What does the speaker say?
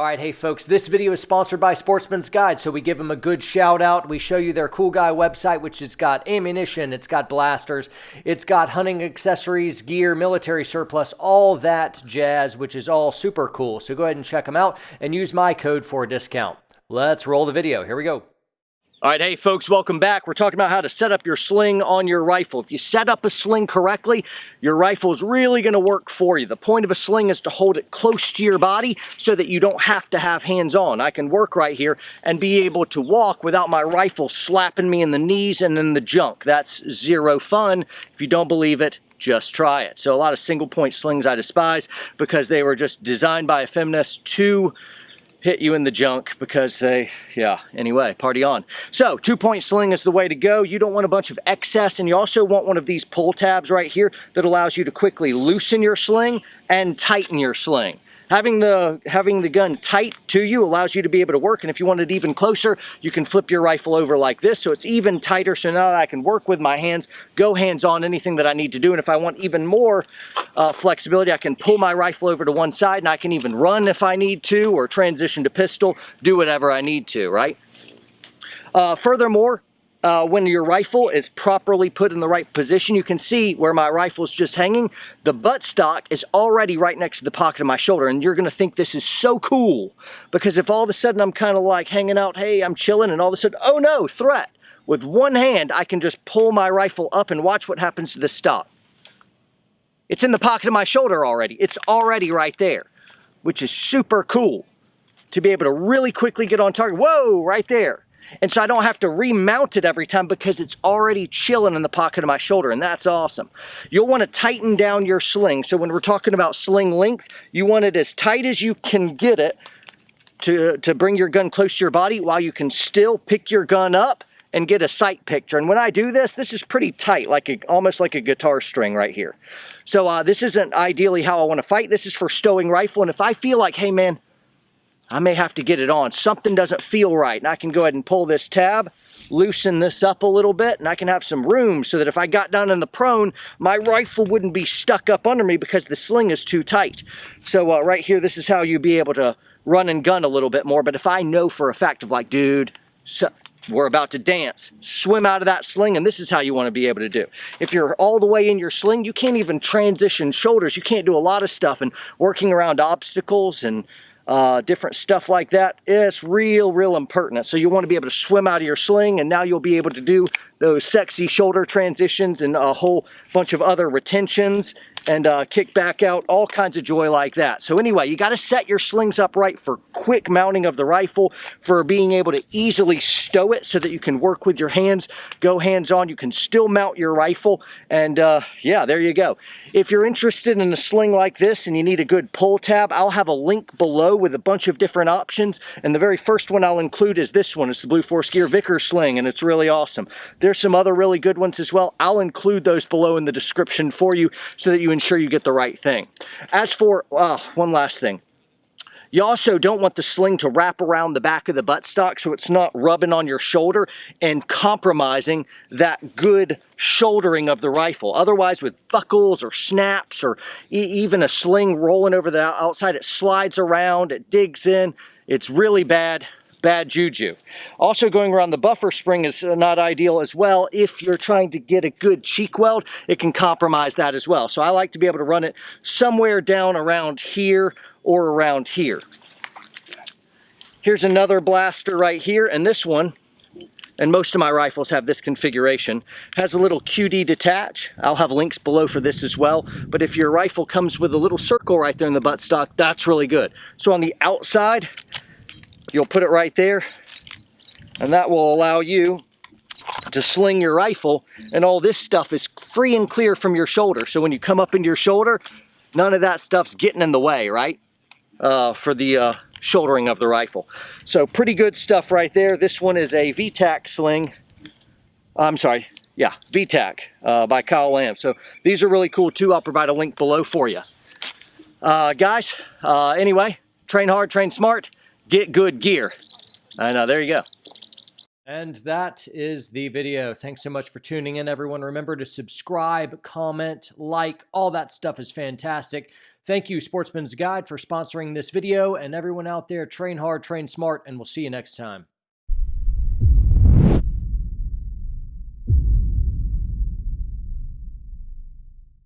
All right, hey folks, this video is sponsored by Sportsman's Guide, so we give them a good shout out. We show you their cool guy website, which has got ammunition, it's got blasters, it's got hunting accessories, gear, military surplus, all that jazz, which is all super cool. So go ahead and check them out and use my code for a discount. Let's roll the video. Here we go. All right, hey folks, welcome back. We're talking about how to set up your sling on your rifle. If you set up a sling correctly, your rifle is really gonna work for you. The point of a sling is to hold it close to your body so that you don't have to have hands on. I can work right here and be able to walk without my rifle slapping me in the knees and in the junk. That's zero fun. If you don't believe it, just try it. So a lot of single point slings I despise because they were just designed by a feminist to hit you in the junk because they, yeah, anyway, party on. So two-point sling is the way to go. You don't want a bunch of excess and you also want one of these pull tabs right here that allows you to quickly loosen your sling and tighten your sling. Having the, having the gun tight to you allows you to be able to work, and if you want it even closer, you can flip your rifle over like this, so it's even tighter, so now I can work with my hands, go hands-on anything that I need to do, and if I want even more uh, flexibility, I can pull my rifle over to one side, and I can even run if I need to, or transition to pistol, do whatever I need to, right? Uh, furthermore, uh, when your rifle is properly put in the right position, you can see where my rifle is just hanging. The buttstock is already right next to the pocket of my shoulder, and you're gonna think this is so cool. Because if all of a sudden I'm kind of like hanging out, hey, I'm chilling, and all of a sudden, oh no, threat. With one hand, I can just pull my rifle up and watch what happens to the stock. It's in the pocket of my shoulder already. It's already right there, which is super cool to be able to really quickly get on target. Whoa, right there. And so I don't have to remount it every time because it's already chilling in the pocket of my shoulder, and that's awesome. You'll want to tighten down your sling. So when we're talking about sling length, you want it as tight as you can get it to, to bring your gun close to your body while you can still pick your gun up and get a sight picture. And when I do this, this is pretty tight, like a, almost like a guitar string right here. So uh, this isn't ideally how I want to fight. This is for stowing rifle. And if I feel like, hey man, I may have to get it on. Something doesn't feel right. And I can go ahead and pull this tab, loosen this up a little bit, and I can have some room so that if I got down in the prone, my rifle wouldn't be stuck up under me because the sling is too tight. So uh, right here, this is how you'd be able to run and gun a little bit more. But if I know for a fact of like, dude, so we're about to dance. Swim out of that sling, and this is how you want to be able to do. If you're all the way in your sling, you can't even transition shoulders. You can't do a lot of stuff, and working around obstacles and uh, different stuff like that. It's real, real impertinent. So you want to be able to swim out of your sling and now you'll be able to do those sexy shoulder transitions and a whole bunch of other retentions and uh, kick back out, all kinds of joy like that. So anyway, you got to set your slings up right for quick mounting of the rifle, for being able to easily stow it so that you can work with your hands, go hands-on. You can still mount your rifle, and uh, yeah, there you go. If you're interested in a sling like this and you need a good pull tab, I'll have a link below with a bunch of different options, and the very first one I'll include is this one. It's the Blue Force Gear Vickers sling, and it's really awesome. There's some other really good ones as well. I'll include those below in the description for you so that you ensure you get the right thing. As for, uh, one last thing. You also don't want the sling to wrap around the back of the buttstock so it's not rubbing on your shoulder and compromising that good shouldering of the rifle. Otherwise, with buckles or snaps or e even a sling rolling over the outside, it slides around, it digs in. It's really bad bad juju. Also going around the buffer spring is uh, not ideal as well. If you're trying to get a good cheek weld, it can compromise that as well. So I like to be able to run it somewhere down around here or around here. Here's another blaster right here, and this one, and most of my rifles have this configuration, has a little QD detach. I'll have links below for this as well, but if your rifle comes with a little circle right there in the buttstock, that's really good. So on the outside, You'll put it right there and that will allow you to sling your rifle and all this stuff is free and clear from your shoulder. So when you come up into your shoulder, none of that stuff's getting in the way, right? Uh, for the uh, shouldering of the rifle. So pretty good stuff right there. This one is a VTAC sling. I'm sorry, yeah, VTAC uh, by Kyle Lamb. So these are really cool too. I'll provide a link below for you. Uh, guys, uh, anyway, train hard, train smart get good gear. I know, there you go. And that is the video. Thanks so much for tuning in, everyone. Remember to subscribe, comment, like, all that stuff is fantastic. Thank you, Sportsman's Guide, for sponsoring this video. And everyone out there, train hard, train smart, and we'll see you next time.